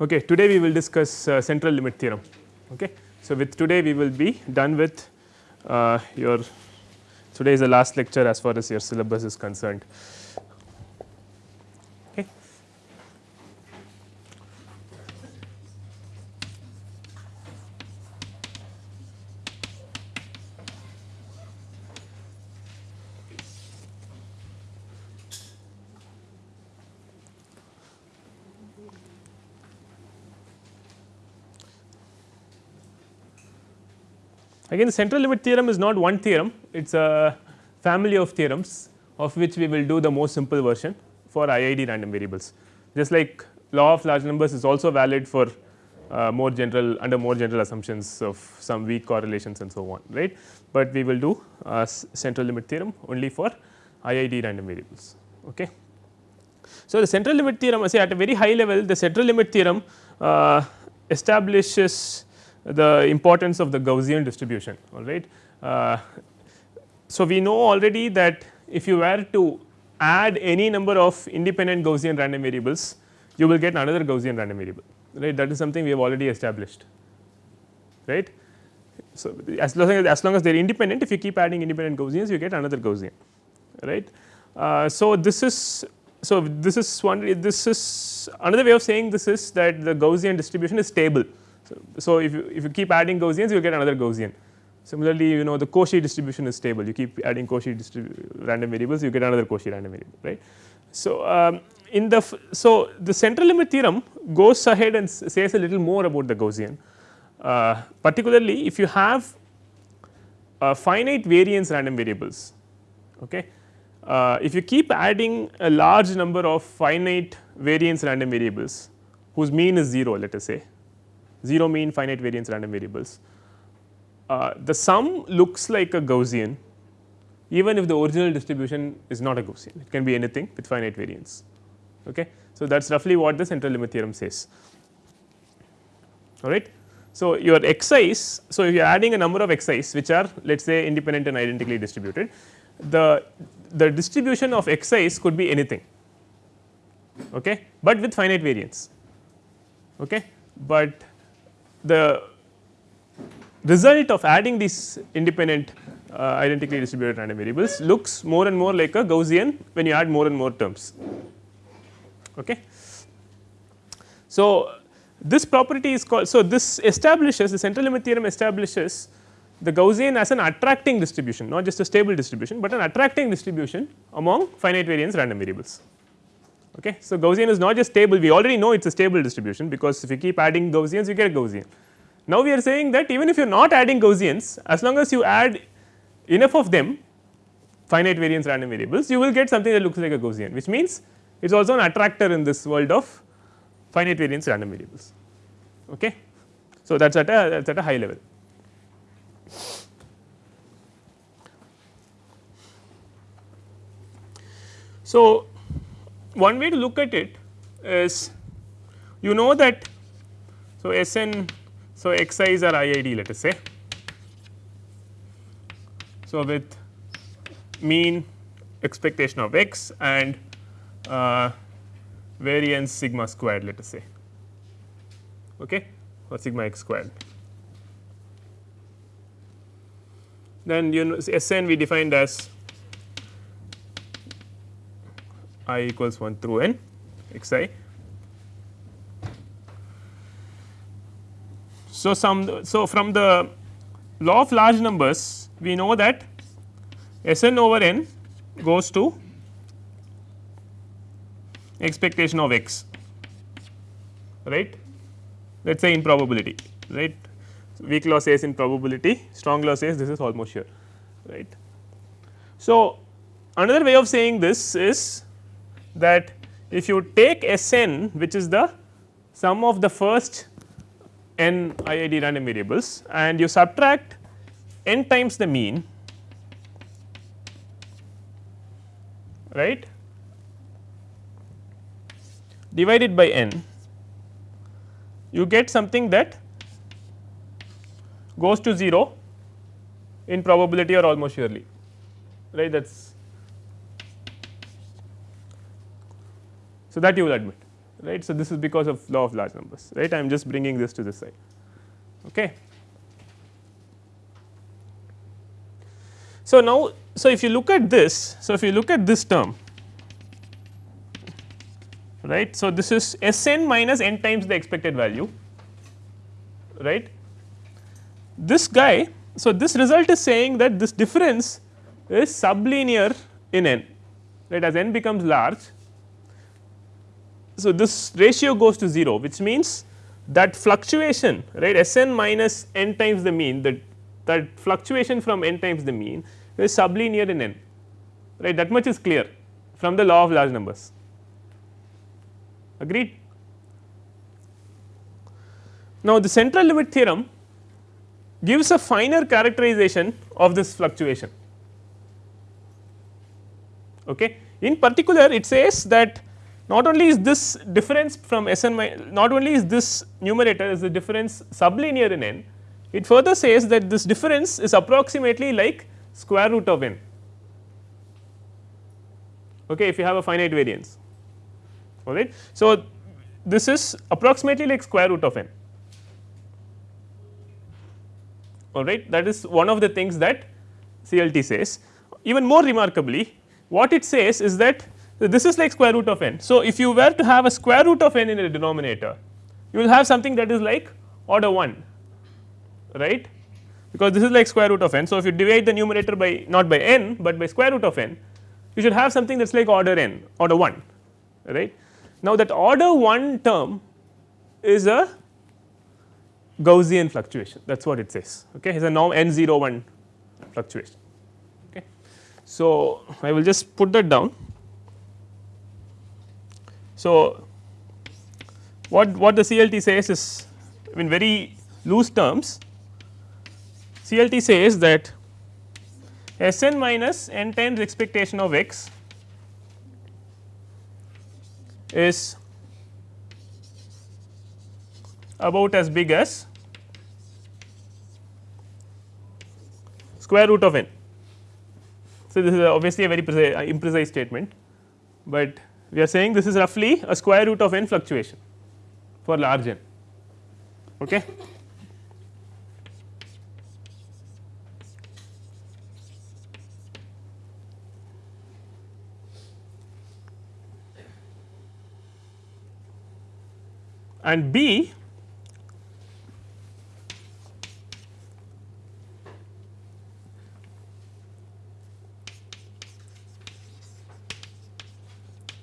Okay, today we will discuss uh, central limit theorem. Okay. So, with today we will be done with uh, your today is the last lecture as far as your syllabus is concerned. Again the central limit theorem is not one theorem, it is a family of theorems of which we will do the most simple version for IID random variables. Just like law of large numbers is also valid for uh, more general under more general assumptions of some weak correlations and so on right, but we will do uh, central limit theorem only for IID random variables. Okay. So, the central limit theorem say at a very high level the central limit theorem uh, establishes the importance of the Gaussian distribution all right. Uh, so, we know already that if you were to add any number of independent Gaussian random variables you will get another Gaussian random variable right that is something we have already established right. So, as long as, as long as they are independent if you keep adding independent Gaussians you get another Gaussian right. Uh, so, this is so this is one this is another way of saying this is that the Gaussian distribution is stable so, so, if you if you keep adding Gaussians you get another Gaussian. Similarly, you know the Cauchy distribution is stable you keep adding Cauchy random variables you get another Cauchy random variable right. So, um, in the so the central limit theorem goes ahead and says a little more about the Gaussian uh, particularly if you have uh, finite variance random variables okay. Uh, if you keep adding a large number of finite variance random variables whose mean is 0 let us say 0 mean finite variance random variables. Uh, the sum looks like a Gaussian even if the original distribution is not a Gaussian it can be anything with finite variance. Okay. So, that is roughly what the central limit theorem says all right. So, your xi's so if you are adding a number of xi's which are let us say independent and identically distributed the the distribution of xi's could be anything okay, but with finite variance okay, but the result of adding these independent uh, identically distributed random variables looks more and more like a Gaussian when you add more and more terms. Okay. So, this property is called so this establishes the central limit theorem establishes the Gaussian as an attracting distribution not just a stable distribution, but an attracting distribution among finite variance random variables. Okay. So, Gaussian is not just stable we already know it is a stable distribution because if you keep adding Gaussians you get a Gaussian. Now, we are saying that even if you are not adding Gaussians as long as you add enough of them finite variance random variables you will get something that looks like a Gaussian which means it is also an attractor in this world of finite variance random variables. Okay. So, that is at a that is at a high level. So, one way to look at it is you know that so Sn so xi's are IID let us say. So, with mean expectation of x and uh, variance sigma squared let us say okay or sigma x squared. Then you know Sn we defined as i equals 1 through n x i. So, some so from the law of large numbers we know that S n over n goes to expectation of x right let us say in probability right weak law says in probability strong law says this is almost sure right. So, another way of saying this is that if you take S n which is the sum of the first n IID random variables and you subtract n times the mean right divided by n you get something that goes to 0 in probability or almost surely right? That is so that you will admit right. So, this is because of law of large numbers right I am just bringing this to this side. Okay. So, now so if you look at this so if you look at this term right. So, this is S n minus n times the expected value right. This guy so this result is saying that this difference is sublinear in n right as n becomes large. So, this ratio goes to 0 which means that fluctuation right S n minus n times the mean that that fluctuation from n times the mean is sublinear in n right that much is clear from the law of large numbers agreed. Now, the central limit theorem gives a finer characterization of this fluctuation. Okay. In particular it says that not only is this difference from S n not only is this numerator is the difference sublinear in n, it further says that this difference is approximately like square root of n okay, if you have a finite variance all right. So, this is approximately like square root of n all right that is one of the things that CLT says. Even more remarkably what it says is that this is like square root of n. So, if you were to have a square root of n in a denominator you will have something that is like order 1 right because this is like square root of n. So, if you divide the numerator by not by n, but by square root of n you should have something that is like order n order 1 right. Now, that order 1 term is a Gaussian fluctuation that is what it says okay. it is a norm n 0 1 fluctuation. Okay. So, I will just put that down. So, what, what the CLT says is in very loose terms CLT says that S n minus n times expectation of x is about as big as square root of n. So, this is obviously a very imprecise statement, but we are saying this is roughly a square root of n fluctuation for large n. Okay. and B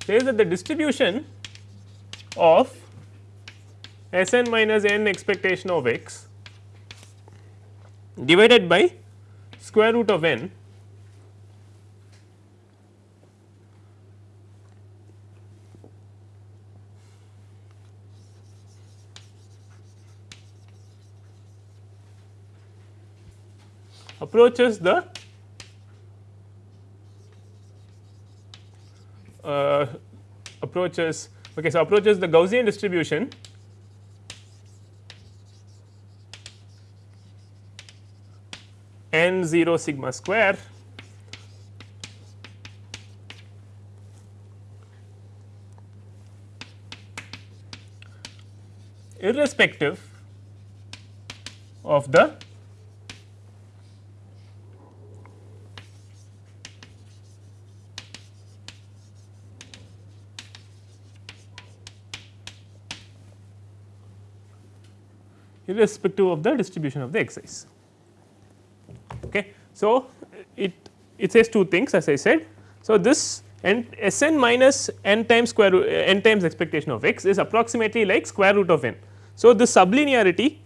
says that the distribution of S n minus n expectation of x divided by square root of n approaches the Uh, approaches okay so approaches the Gaussian distribution. N 0 sigma square. Irrespective of the irrespective of the distribution of the xi's. Okay. So, it it says two things as I said. So, this n S n minus n times square root n times expectation of x is approximately like square root of n. So, the sublinearity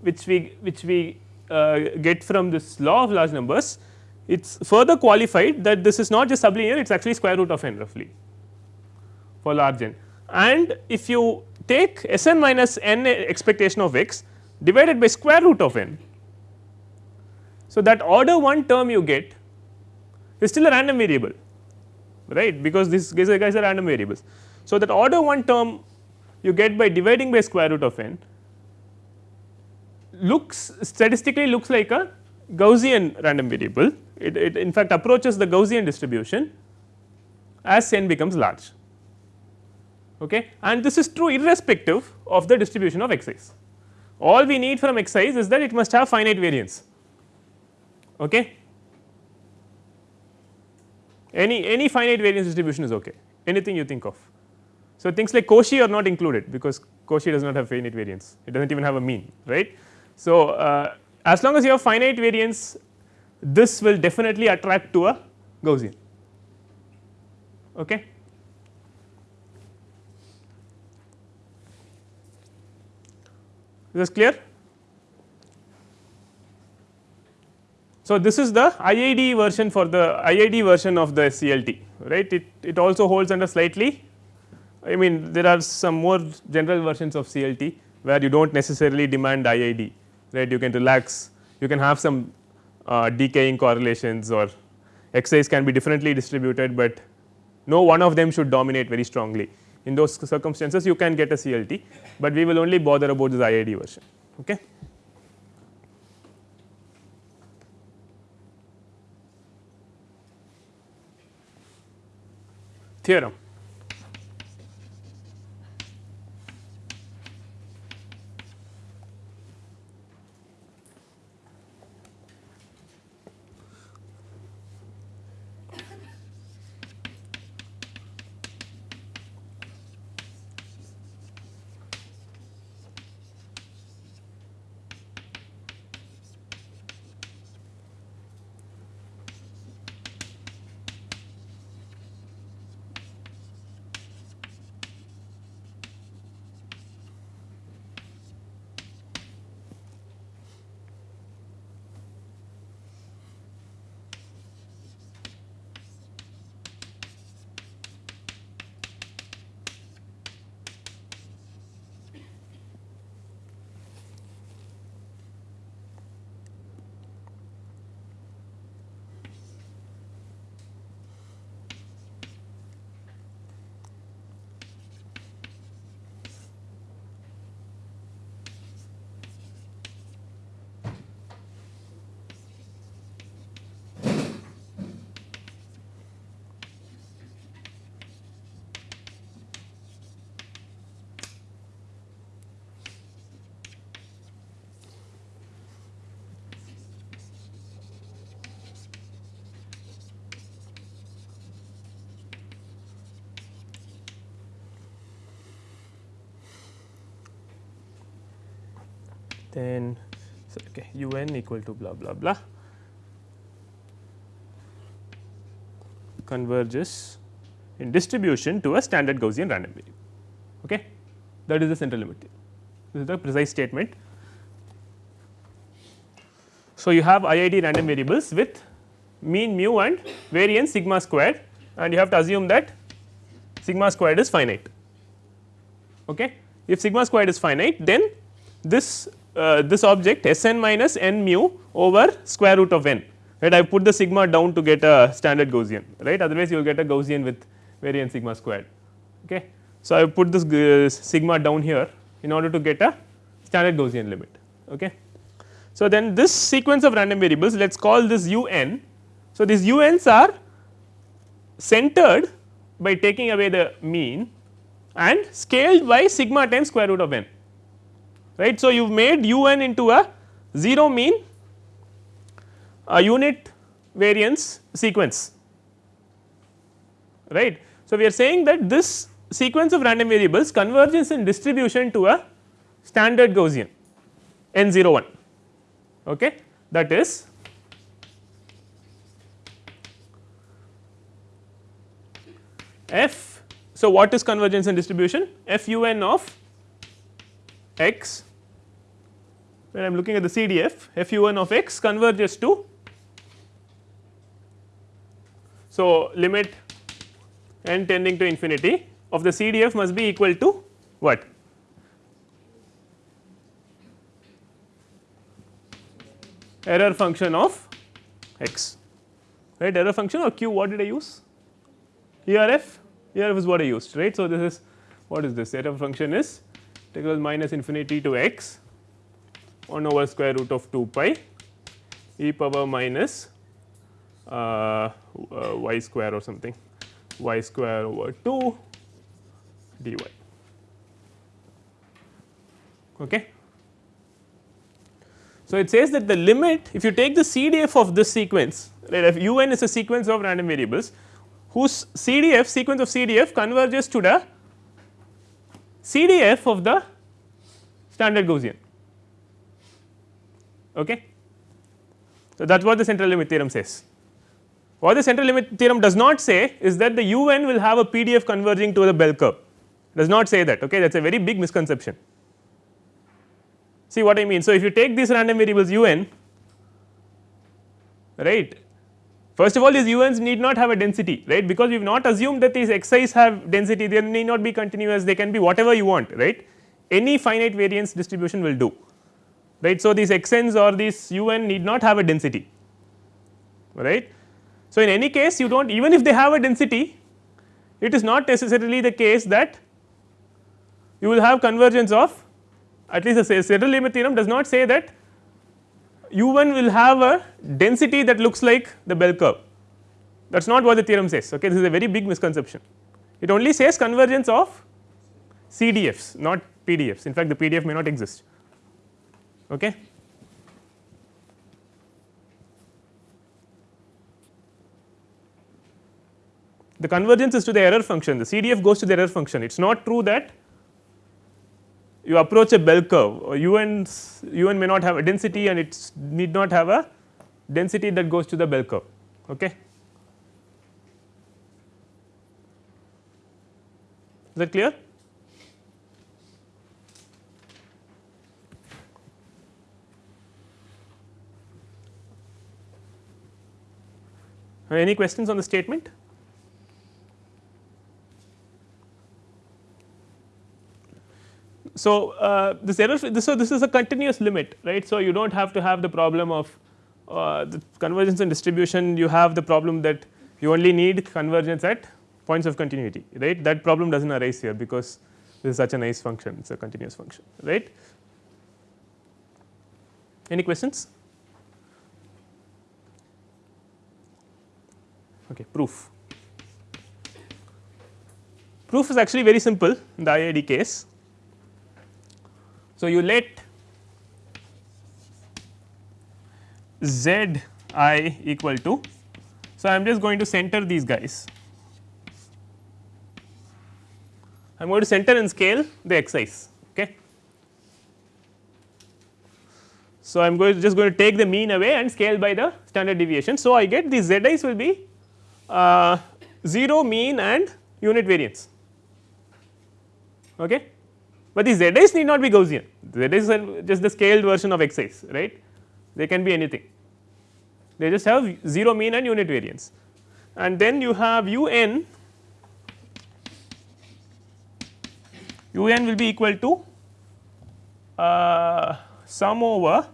which we which we uh, get from this law of large numbers it is further qualified that this is not just sublinear it is actually square root of n roughly for large n and if you take S n minus n expectation of x divided by square root of n. So, that order 1 term you get is still a random variable right because these guys are, random variables. So, that order 1 term you get by dividing by square root of n looks statistically looks like a Gaussian random variable it, it in fact approaches the Gaussian distribution as n becomes large okay. and this is true irrespective of the distribution of xi's. All we need from xi's is that it must have finite variance. Okay. Any, any finite variance distribution is okay, anything you think of. So, things like Cauchy are not included because Cauchy does not have finite variance, it does not even have a mean right. So, uh, as long as you have finite variance this will definitely attract to a Gaussian. Okay. This clear? So, this is the IID version for the IID version of the CLT right it, it also holds under slightly I mean there are some more general versions of CLT where you do not necessarily demand IID right you can relax you can have some uh, decaying correlations or xi's can be differently distributed, but no one of them should dominate very strongly. In those circumstances you can get a CLT, but we will only bother about this IID version. Okay. Theorem then so okay u n equal to blah blah blah converges in distribution to a standard Gaussian random variable. Okay. That is the central limit theorem. This is the precise statement. So, you have IID random variables with mean mu and variance sigma squared and you have to assume that sigma squared is finite. Okay. If sigma squared is finite then this uh, this object S n minus n mu over square root of n right I put the sigma down to get a standard Gaussian right otherwise you will get a Gaussian with variance sigma squared. Okay. So, I put this uh, sigma down here in order to get a standard Gaussian limit. Okay. So, then this sequence of random variables let us call this u n. So, these u n's are centered by taking away the mean and scaled by sigma times square root of n right. So, you have made u n into a 0 mean a unit variance sequence right. So, we are saying that this sequence of random variables converges in distribution to a standard Gaussian n 0 1 okay. that is f. So, what is convergence and distribution f u n of x when I am looking at the CDF f u n of x converges to so limit n tending to infinity of the CDF must be equal to what? Error function of x. Right? Error function or q what did I use? ERF ERF is what I used right. So, this is what is this? Error function is integral minus infinity to x 1 over square root of 2 pi e power minus uh, uh, y square or something y square over 2 dy. Okay. So, it says that the limit if you take the CDF of this sequence right if u n is a sequence of random variables whose CDF sequence of CDF converges to the CDF of the standard Gaussian. Okay. So, that is what the central limit theorem says. What the central limit theorem does not say is that the u n will have a PDF converging to the bell curve does not say that okay that is a very big misconception. See what I mean. So, if you take these random variables u n right first of all these u n's need not have a density right because we have not assumed that these xi's have density they need not be continuous they can be whatever you want right any finite variance distribution will do right. So, these xn's or these un need not have a density right. So, in any case you do not even if they have a density it is not necessarily the case that you will have convergence of at least the central limit theorem does not say that u1 will have a density that looks like the bell curve. That is not what the theorem says okay? This is a very big misconception. It only says convergence of CDFs not PDFs in fact the PDF may not exist okay the convergence is to the error function. The CDF goes to the error function. It is not true that you approach a bell curve. Un un may not have a density and it need not have a density that goes to the bell curve. Okay is that clear any questions on the statement So, uh, this error this, so this is a continuous limit right. So, you do not have to have the problem of uh, the convergence and distribution you have the problem that you only need convergence at points of continuity right that problem does not arise here because this is such a nice function it is a continuous function right. Any questions? Okay, proof. Proof is actually very simple in the IID case so, you let z i equal to. So, I am just going to center these guys. I am going to center and scale the xi's. Okay. So, I am going to just going to take the mean away and scale by the standard deviation. So, I get these zi's will be uh, 0 mean and unit variance. Okay? But these zi's need not be Gaussian. Zi's are just the scaled version of xi's right? They can be anything. They just have 0 mean and unit variance. And then you have un un will be equal to uh, sum over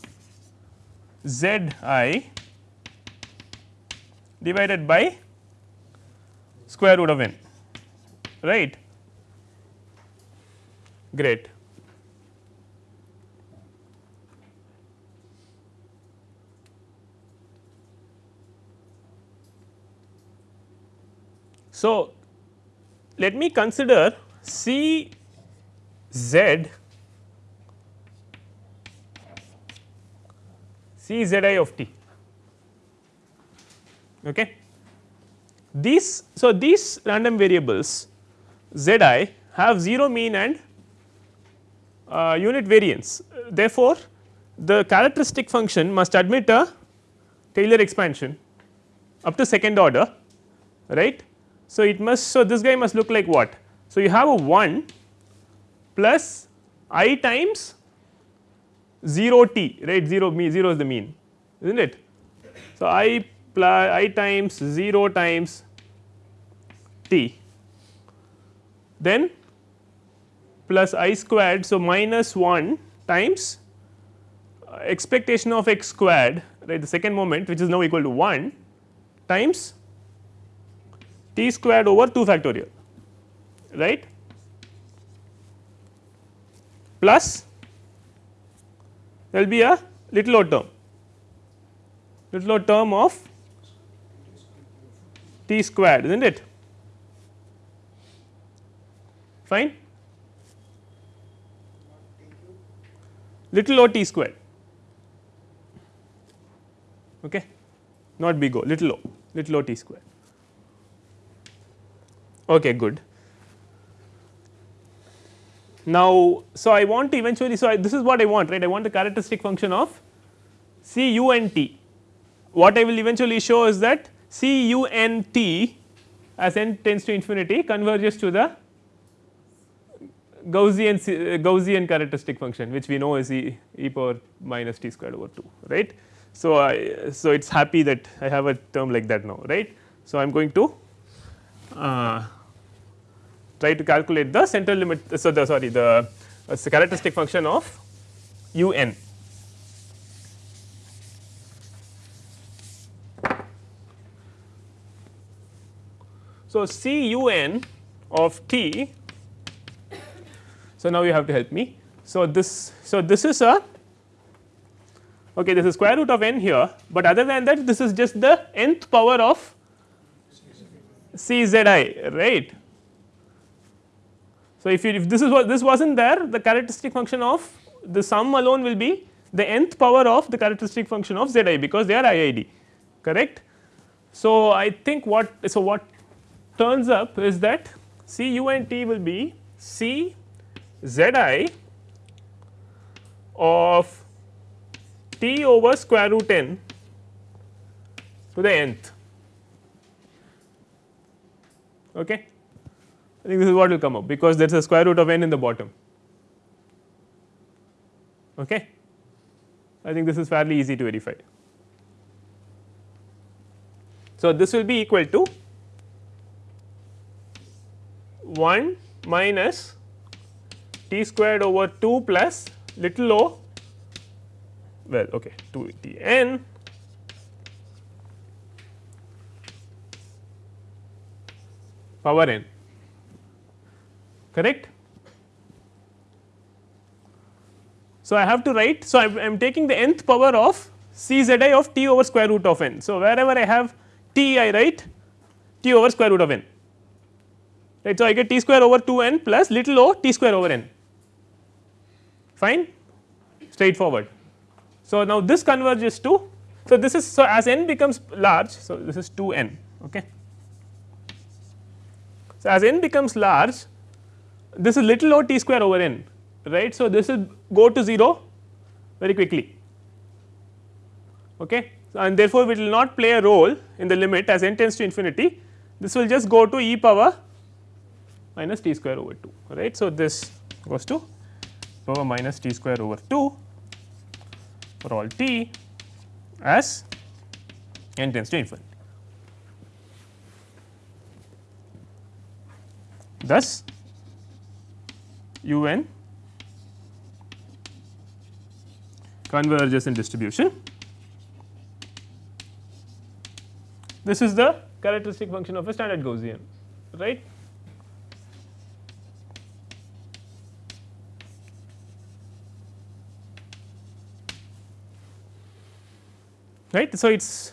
z i divided by square root of n right Great. So, let me consider C z C z i of t. Okay. These so these random variables z i have 0 mean and uh, unit variance. Therefore, the characteristic function must admit a Taylor expansion up to second order right. So, it must so this guy must look like what. So, you have a 1 plus i times 0 t right 0 me 0 is the mean is not it. So, i plus i times 0 times t then plus i squared. So, minus 1 times uh, expectation of x squared right the second moment which is now equal to 1 times t squared over 2 factorial right plus there will be a little o term little o term of t squared is not it? Fine? Little o t square okay? Not big O little o little o t square okay good. Now so i want to eventually so I, this is what i want right? I want the characteristic function of c u n t. What i will eventually show is that c u n t as n tends to infinity converges to the Gaussian Gaussian characteristic function which we know is e, e power minus t squared over 2 right. So, I so it is happy that I have a term like that now right. So, I am going to uh, try to calculate the central limit so the sorry the uh, characteristic function of u n. So, C u n of t so, now you have to help me. So, this so this is a okay this is square root of n here, but other than that this is just the nth power of c z i right. So, if you if this is what this was not there the characteristic function of the sum alone will be the nth power of the characteristic function of z i because they are IID correct. So, I think what so what turns up is that C u and t will be C z i of t over square root n to the nth. Okay. I think this is what will come up because there is a square root of n in the bottom. Okay. I think this is fairly easy to verify. So, this will be equal to 1 minus t squared over 2 plus little o well okay 2 t n power n correct. So, I have to write so I am taking the nth power of c z i of t over square root of n. So, wherever I have t I write t over square root of n right. So, I get t square over 2 n plus little o t square over n fine straightforward. So, now this converges to so this is so as n becomes large so this is 2 n okay. So, as n becomes large this is little o t square over n right. So, this will go to 0 very quickly okay and therefore, it will not play a role in the limit as n tends to infinity this will just go to e power minus t square over 2 right. So, this goes to power minus t square over 2 for all t as n tends to infinity. Thus, u n converges in distribution. This is the characteristic function of a standard Gaussian right. Right. So, it is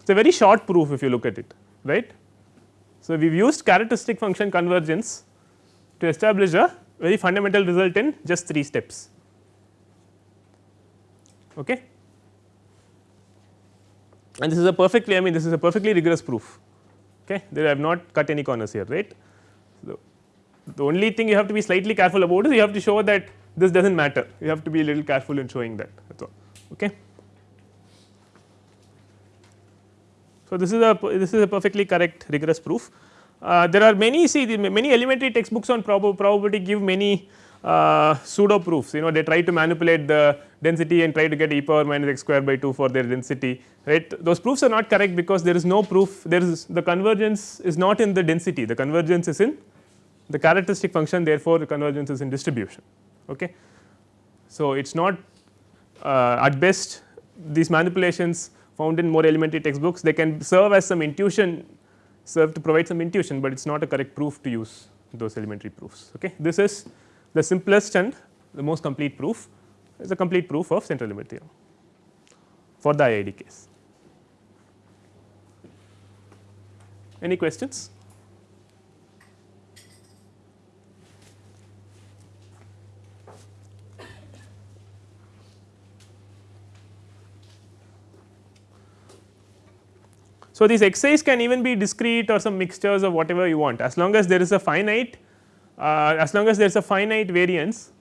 it's a very short proof if you look at it right. So, we have used characteristic function convergence to establish a very fundamental result in just 3 steps. Okay. And this is a perfectly I mean this is a perfectly rigorous proof okay there I have not cut any corners here right. So, the only thing you have to be slightly careful about is you have to show that this does not matter you have to be a little careful in showing that that is all okay. So, this is a this is a perfectly correct rigorous proof. Uh, there are many see many elementary textbooks on prob probability give many uh, pseudo proofs you know they try to manipulate the density and try to get e power minus x square by 2 for their density right? Those proofs are not correct because there is no proof. There is the convergence is not in the density. The convergence is in the characteristic function. Therefore the convergence is in distribution. Okay? So it is not uh, at best these manipulations found in more elementary textbooks they can serve as some intuition serve to provide some intuition, but it is not a correct proof to use those elementary proofs. Okay. This is the simplest and the most complete proof is a complete proof of central limit theorem for the IID case. Any questions? So, these xi's can even be discrete or some mixtures of whatever you want as long as there is a finite uh, as long as there is a finite variance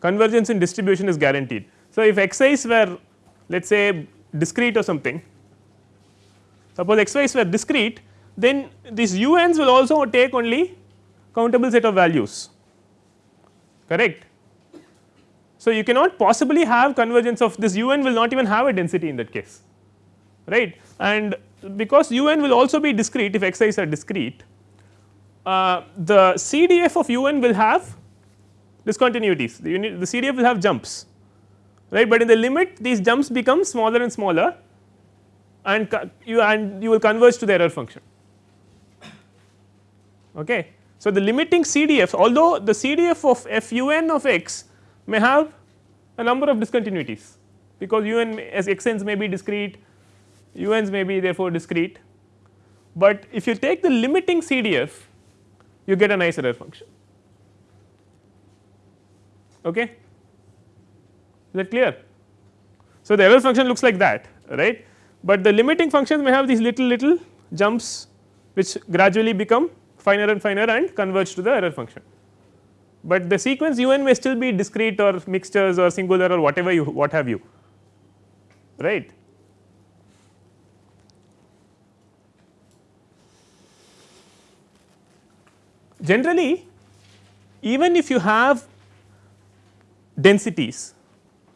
convergence in distribution is guaranteed. So, if xi's were let us say discrete or something suppose xy's were discrete then these un's will also take only countable set of values correct. So, you cannot possibly have convergence of this un will not even have a density in that case right and because un will also be discrete if xi's are discrete uh, the CDF of un will have discontinuities the, unit, the CDF will have jumps right, but in the limit these jumps become smaller and smaller and you and you will converge to the error function. Okay. So, the limiting CDF although the CDF of f u n of x may have a number of discontinuities because u n as x n's may be discrete u n's may be therefore discrete, but if you take the limiting CDF you get a nice error function. Okay. Is that clear? So, the error function looks like that right, but the limiting functions may have these little little jumps which gradually become finer and finer and converge to the error function. But the sequence u n may still be discrete or mixtures or singular or whatever you what have you right. Generally even if you have densities.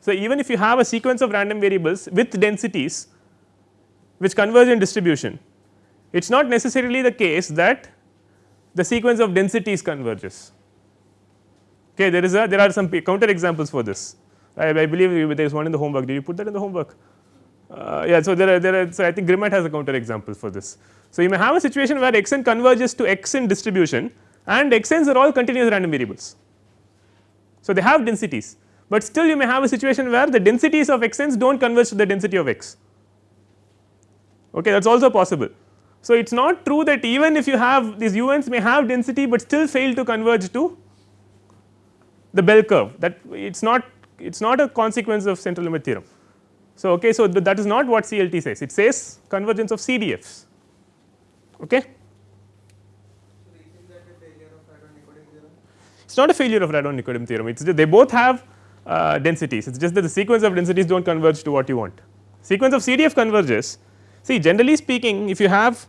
So, even if you have a sequence of random variables with densities which converge in distribution, it is not necessarily the case that the sequence of densities converges. Okay, there is a there are some counter examples for this. I, I believe there is one in the homework. Did you put that in the homework? Uh, yeah, so there are there are so I think Grimmett has a counter example for this. So, you may have a situation where x n converges to x in distribution and x n's are all continuous random variables. So, they have densities, but still you may have a situation where the densities of x n's do not converge to the density of x okay that is also possible. So, it is not true that even if you have these u n's may have density, but still fail to converge to the bell curve that it is not it is not a consequence of central limit theorem. So, okay, so that is not what CLT says it says convergence of CDFs. Okay. It is not a failure of Radon Nikodym theorem. It is they both have uh, densities. It is just that the sequence of densities do not converge to what you want. Sequence of CDF converges. See generally speaking if you have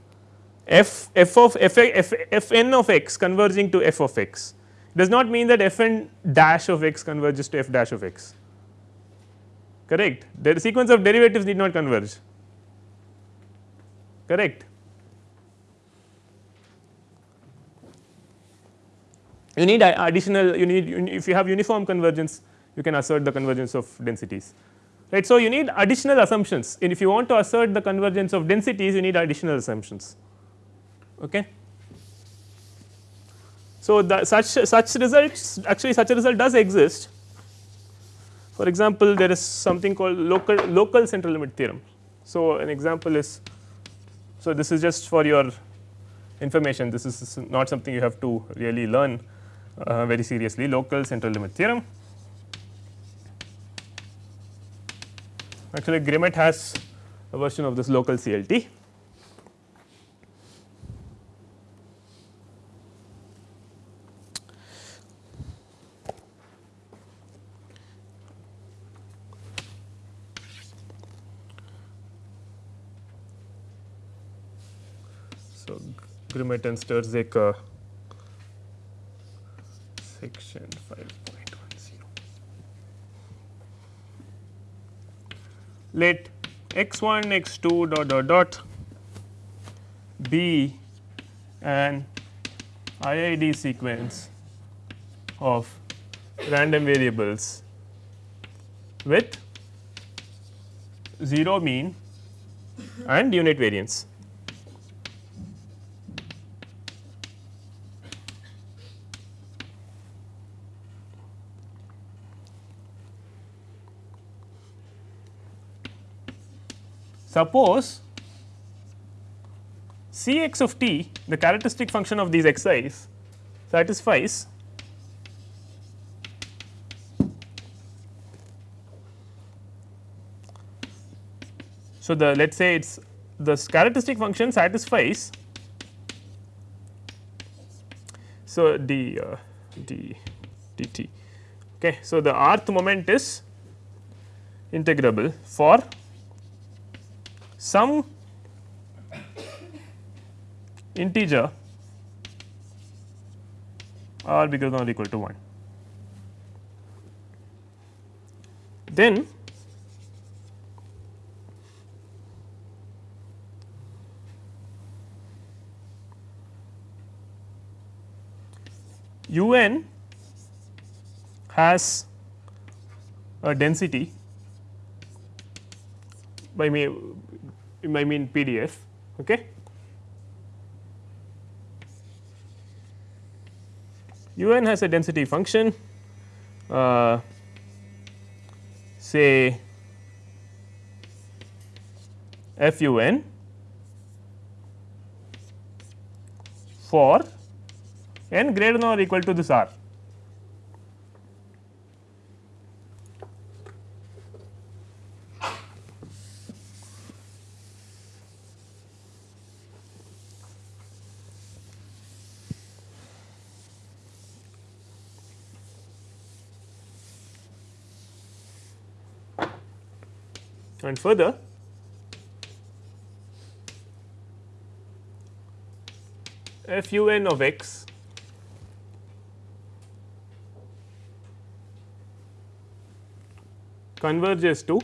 f f of f, f, f n of x converging to f of x does not mean that f n dash of x converges to f dash of x. Correct. The sequence of derivatives need not converge. Correct. You need additional you need if you have uniform convergence you can assert the convergence of densities right. So, you need additional assumptions and if you want to assert the convergence of densities you need additional assumptions. Okay. So, the such such results actually such a result does exist for example, there is something called local local central limit theorem. So, an example is so this is just for your information this is not something you have to really learn uh, very seriously local central limit theorem Actually, Grimmett has a version of this local CLT. So, Grimmett and Stirzaker section 5.10. let x 1 x 2 dot dot dot be an IID sequence of random variables with 0 mean and unit variance. Suppose C x of t the characteristic function of these xi's satisfies So, the let us say it is this characteristic function satisfies so d uh, d dt. Okay so the rth moment is integrable for some integer r bigger than or equal to 1. Then u n has a density by me I mean PDF. Okay. u n has a density function uh, say f u n for n greater than or equal to this r. further. F u n of x. Converges to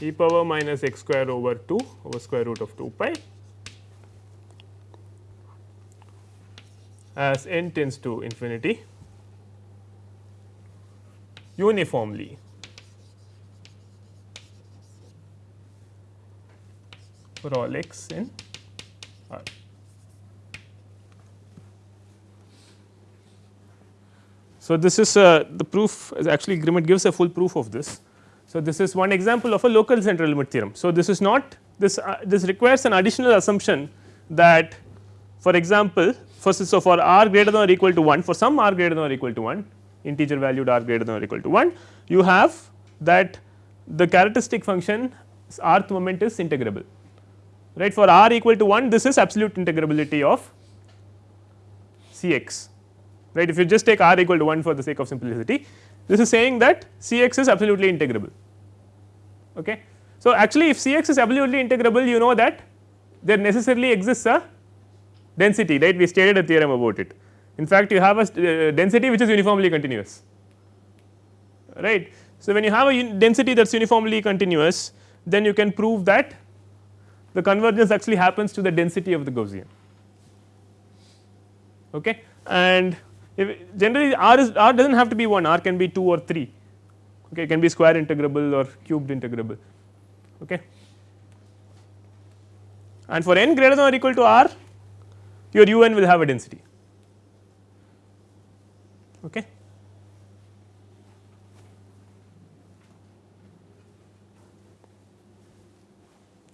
e power minus x square over 2 over square root of 2 pi as n tends to infinity uniformly for all x in R. So, this is uh, the proof is actually Grimmett gives a full proof of this. So, this is one example of a local central limit theorem. So, this is not this uh, this requires an additional assumption that for example, first so for r greater than or equal to 1 for some r greater than or equal to 1 integer valued r greater than or equal to 1 you have that the characteristic function rth moment is integrable right for r equal to 1 this is absolute integrability of C x right if you just take r equal to 1 for the sake of simplicity this is saying that C x is absolutely integrable. Okay. So, actually if C x is absolutely integrable you know that there necessarily exists a density right we stated a theorem about it. In fact, you have a uh, density which is uniformly continuous right. So, when you have a density that is uniformly continuous then you can prove that the convergence actually happens to the density of the Gaussian. Okay. And generally R is R does not have to be 1 R can be 2 or 3 okay, it can be square integrable or cubed integrable. Okay. And for n greater than or equal to R your u n will have a density. Okay.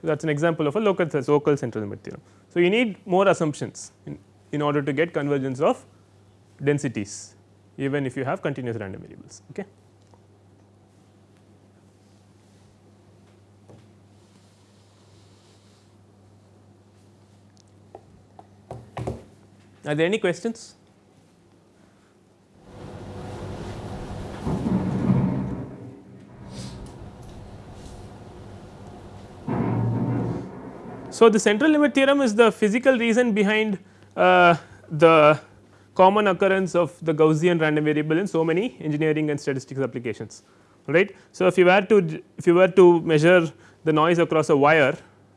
That is an example of a local local central limit theorem. So, you need more assumptions in, in order to get convergence of densities even if you have continuous random variables. Okay. Are there any questions? So, the central limit theorem is the physical reason behind uh, the common occurrence of the Gaussian random variable in so many engineering and statistics applications right. So, if you were to if you were to measure the noise across a wire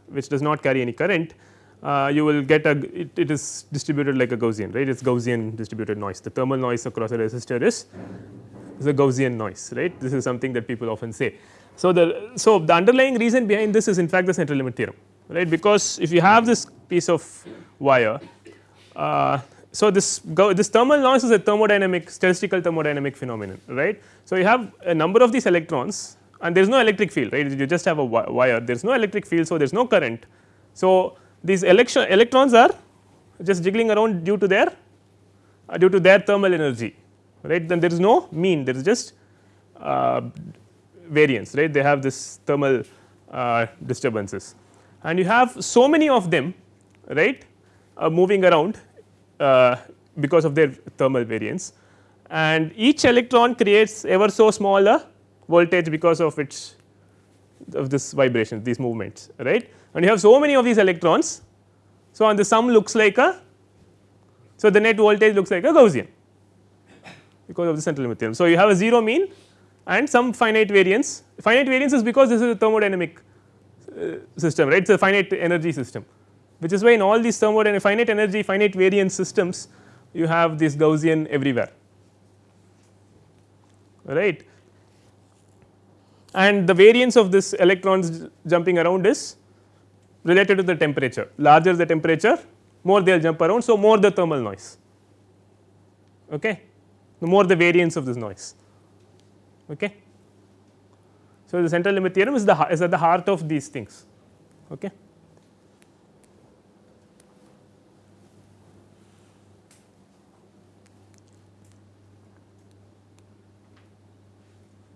which does not carry any current uh, you will get a it, it is distributed like a Gaussian right it is Gaussian distributed noise the thermal noise across a resistor is is a Gaussian noise right this is something that people often say. So, the so the underlying reason behind this is in fact the central limit theorem right? Because if you have this piece of wire uh, so this go, this thermal noise is a thermodynamic statistical thermodynamic phenomenon right? So you have a number of these electrons and there is no electric field right? You just have a wire. There is no electric field so there is no current. So these electrons are just jiggling around due to their uh, due to their thermal energy right? Then there is no mean there is just uh, variance right? They have this thermal uh, disturbances and you have so many of them right uh, moving around uh, because of their thermal variance and each electron creates ever so small a voltage because of its of this vibration these movements right and you have so many of these electrons. So, and the sum looks like a so the net voltage looks like a Gaussian because of the central limit theorem. So, you have a 0 mean and some finite variance finite variance is because this is a thermodynamic Uh, system right it is a finite energy system which is why in all these thermodynamic finite energy finite variance systems you have this Gaussian everywhere right and the variance of this electrons jumping around is related to the temperature larger the temperature more they will jump around. So, more the thermal noise okay the more the variance of this noise okay. So, the central limit theorem is the is at the heart of these things okay.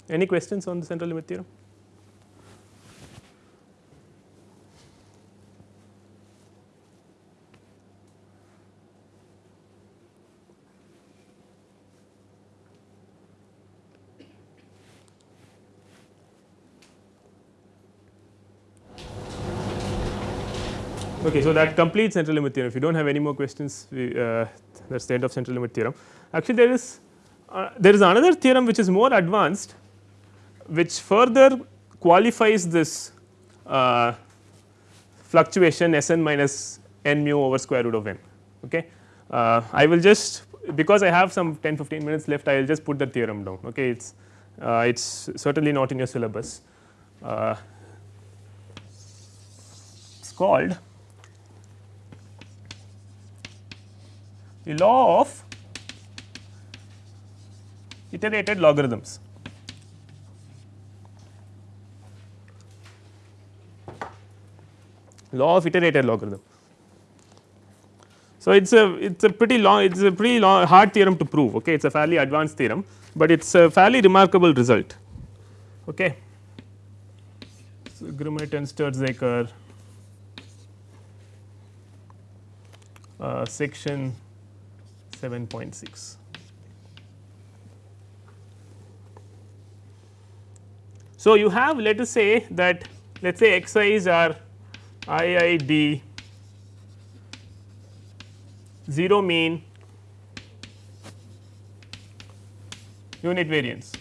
Any questions on the central limit theorem? Okay, so that completes central limit theorem. If you do not have any more questions, we, uh, that is the end of central limit theorem. Actually, there is uh, there is another theorem which is more advanced, which further qualifies this uh, fluctuation S n minus n mu over square root of n. Okay. Uh, I will just because I have some 10 15 minutes left, I will just put the theorem down. Okay, it's uh, it's certainly not in your syllabus. Uh, it's called the law of iterated logarithms. Law of iterated logarithm. So, it is a it is a pretty long it is a pretty long hard theorem to prove okay it is a fairly advanced theorem, but it is a fairly remarkable result. Okay. So, Grimmett and Stirzaker uh, section 7.6. So, you have let us say that let us say x i's are i i d. 0 mean unit variance.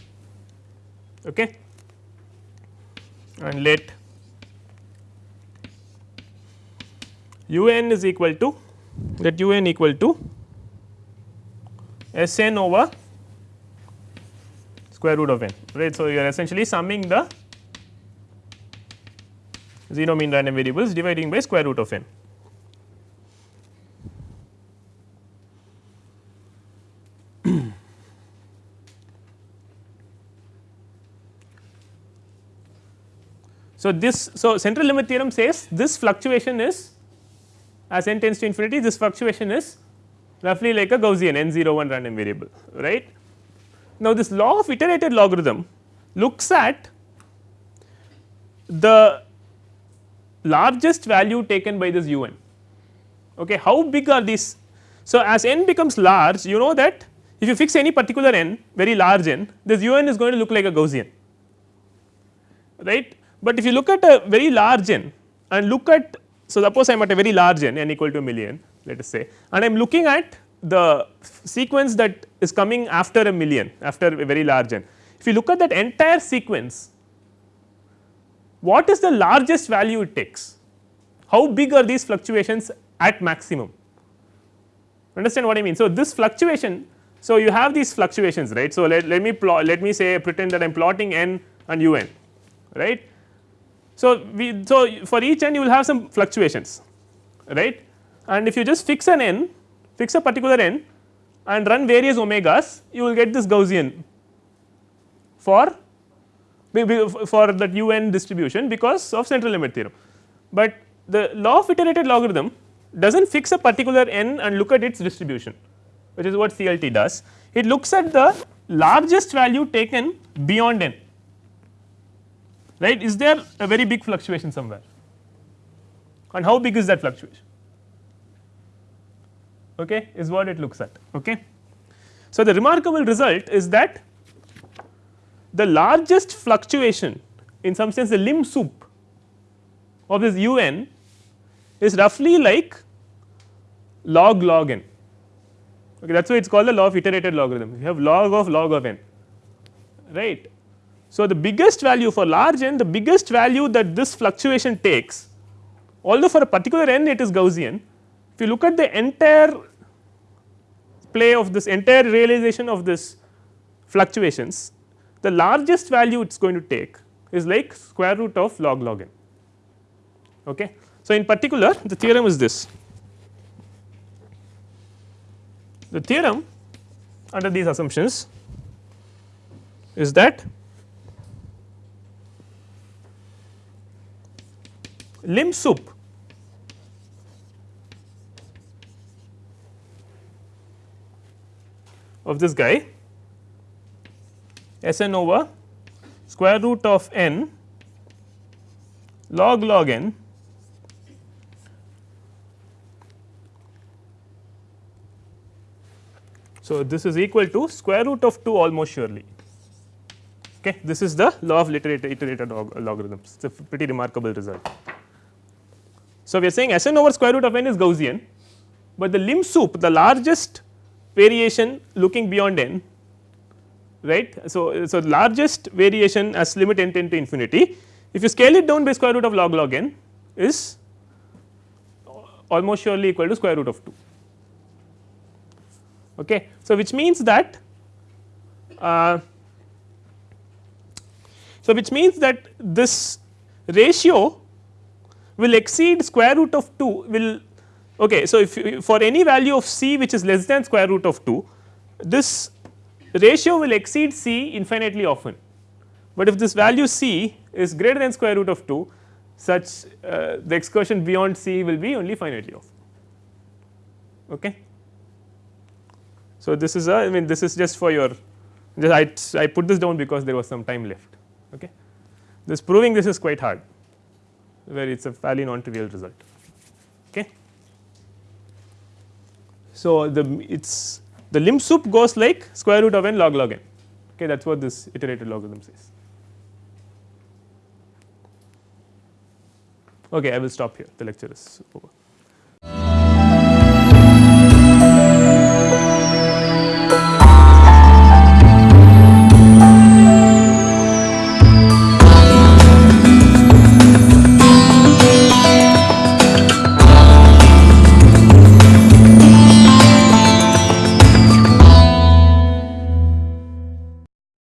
Okay? And let u n is equal to let u n equal to S n over square root of n right. So, you are essentially summing the 0 mean random variables dividing by square root of n. so, this so central limit theorem says this fluctuation is as n tends to infinity this fluctuation is roughly like a Gaussian n 0 1 random variable right. Now, this law of iterated logarithm looks at the largest value taken by this u n okay how big are these? So as n becomes large you know that if you fix any particular n very large n this u n is going to look like a gaussian right? But if you look at a very large n and look at so suppose i am at a very large n n equal to a million let us say and I am looking at the sequence that is coming after a million after a very large n. If you look at that entire sequence, what is the largest value it takes? How big are these fluctuations at maximum? Understand what I mean? So, this fluctuation, so you have these fluctuations right. So, let, let me plot let me say pretend that I am plotting n and u n right. So, we so for each n you will have some fluctuations right and if you just fix an n fix a particular n and run various omegas you will get this Gaussian for for that u n distribution because of central limit theorem. But the law of iterated logarithm does not fix a particular n and look at its distribution which is what CLT does. It looks at the largest value taken beyond n right is there a very big fluctuation somewhere and how big is that fluctuation okay, is what it looks at. Okay. So, the remarkable result is that the largest fluctuation in some sense the lim sup of this u n is roughly like log log n okay, that is why it is called the law of iterated logarithm you have log of log of n right. So, the biggest value for large n the biggest value that this fluctuation takes although for a particular n it is Gaussian if you look at the entire play of this entire realization of this fluctuations the largest value it is going to take is like square root of log log n. Okay. So, in particular the theorem is this the theorem under these assumptions is that lim sup of this guy S n over square root of n log log n So, this is equal to square root of 2 almost surely. Okay. This is the law of iterated, iterated log logarithms, it is a pretty remarkable result. So, we are saying S n over square root of n is Gaussian, but the lim sup the largest variation looking beyond n right. So, so largest variation as limit n tend to infinity if you scale it down by square root of log log n is almost surely equal to square root of 2. Okay. So, which means that uh, so which means that this ratio will exceed square root of 2 will okay. So, if for any value of c which is less than square root of 2 this ratio will exceed c infinitely often, but if this value c is greater than square root of 2 such uh, the excursion beyond c will be only finitely often. Okay. So, this is a I mean this is just for your just I, I put this down because there was some time left. Okay. This proving this is quite hard where it is a fairly non trivial result. Okay. So, the it's the lim sup goes like square root of n log log n okay that is what this iterated logarithm says. Okay, I will stop here the lecture is over.